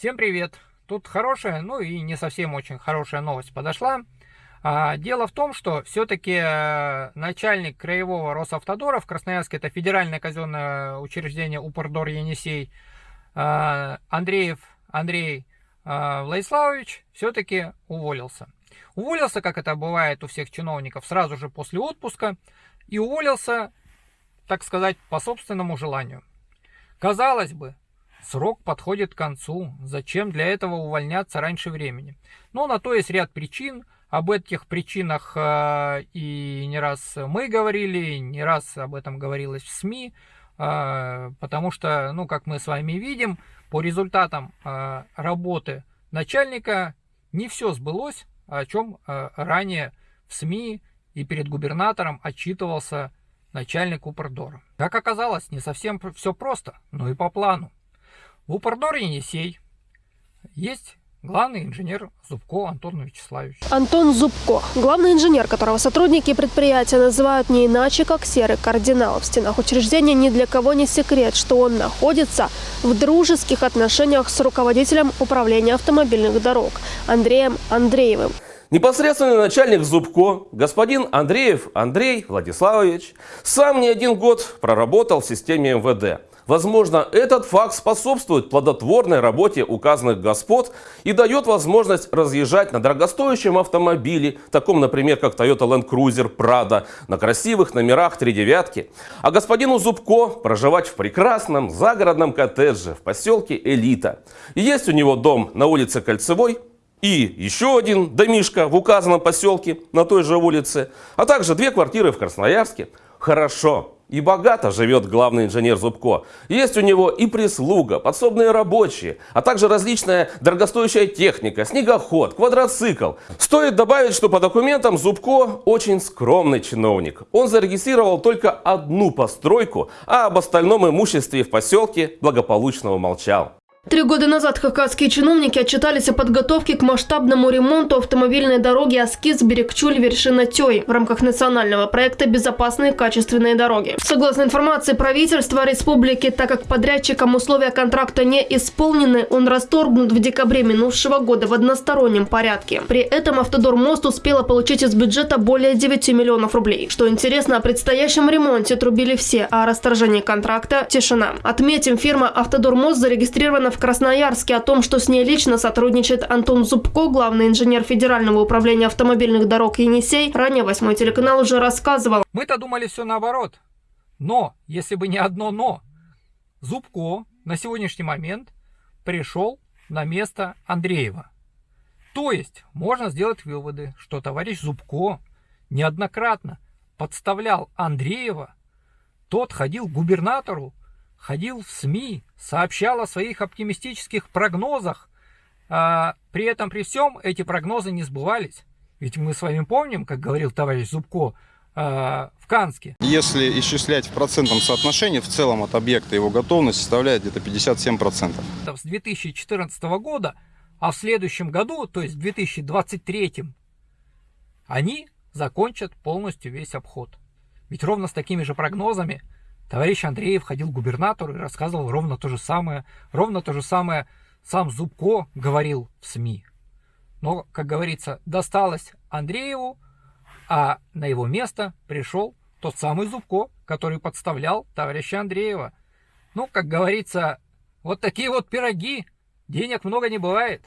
Всем привет! Тут хорошая, ну и не совсем очень хорошая новость подошла. А, дело в том, что все-таки э, начальник краевого Росавтодора в Красноярске, это федеральное казенное учреждение Упордор Енисей, э, Андреев Андрей э, Владиславович все-таки уволился. Уволился, как это бывает у всех чиновников, сразу же после отпуска. И уволился, так сказать, по собственному желанию. Казалось бы, срок подходит к концу. Зачем для этого увольняться раньше времени? Но на то есть ряд причин. Об этих причинах э, и не раз мы говорили, не раз об этом говорилось в СМИ, э, потому что, ну, как мы с вами видим, по результатам э, работы начальника не все сбылось, о чем ранее в СМИ и перед губернатором отчитывался начальник Упордора. Как оказалось, не совсем все просто, но и по плану. В Упордор Енисей есть Главный инженер Зубко Антон Вячеславович. Антон Зубко. Главный инженер, которого сотрудники предприятия называют не иначе, как серый кардинал. В стенах учреждения ни для кого не секрет, что он находится в дружеских отношениях с руководителем управления автомобильных дорог Андреем Андреевым. Непосредственный начальник Зубко, господин Андреев Андрей Владиславович, сам не один год проработал в системе МВД. Возможно, этот факт способствует плодотворной работе указанных господ и дает возможность разъезжать на дорогостоящем автомобиле, таком, например, как Toyota Land Cruiser Prado, на красивых номерах три девятки, а господину Зубко проживать в прекрасном загородном коттедже в поселке Элита. Есть у него дом на улице Кольцевой, и еще один домишко в указанном поселке на той же улице, а также две квартиры в Красноярске. Хорошо. И богато живет главный инженер Зубко. Есть у него и прислуга, подсобные рабочие, а также различная дорогостоящая техника, снегоход, квадроцикл. Стоит добавить, что по документам Зубко очень скромный чиновник. Он зарегистрировал только одну постройку, а об остальном имуществе в поселке благополучно умолчал. Три года назад хакасские чиновники отчитались о подготовке к масштабному ремонту автомобильной дороги Аскиз Берегчуль вершина Тёй в рамках национального проекта «Безопасные качественные дороги». Согласно информации правительства республики, так как подрядчикам условия контракта не исполнены, он расторгнут в декабре минувшего года в одностороннем порядке. При этом Автодор Мост успела получить из бюджета более 9 миллионов рублей. Что интересно, о предстоящем ремонте трубили все, а о расторжении контракта – тишина. Отметим, фирма Автодор Мост зарегистрирована в Красноярске. О том, что с ней лично сотрудничает Антон Зубко, главный инженер Федерального управления автомобильных дорог Енисей, ранее восьмой телеканал уже рассказывал. Мы-то думали все наоборот. Но, если бы не одно «но», Зубко на сегодняшний момент пришел на место Андреева. То есть, можно сделать выводы, что товарищ Зубко неоднократно подставлял Андреева, тот ходил к губернатору ходил в СМИ, сообщал о своих оптимистических прогнозах. А при этом, при всем, эти прогнозы не сбывались. Ведь мы с вами помним, как говорил товарищ Зубко, а, в Канске. Если исчислять в процентном соотношении, в целом от объекта его готовность составляет где-то 57%. С 2014 года, а в следующем году, то есть в 2023, они закончат полностью весь обход. Ведь ровно с такими же прогнозами Товарищ Андреев ходил к губернатору и рассказывал ровно то же самое. Ровно то же самое сам Зубко говорил в СМИ. Но, как говорится, досталось Андрееву, а на его место пришел тот самый Зубко, который подставлял товарища Андреева. Ну, как говорится, вот такие вот пироги. Денег много не бывает.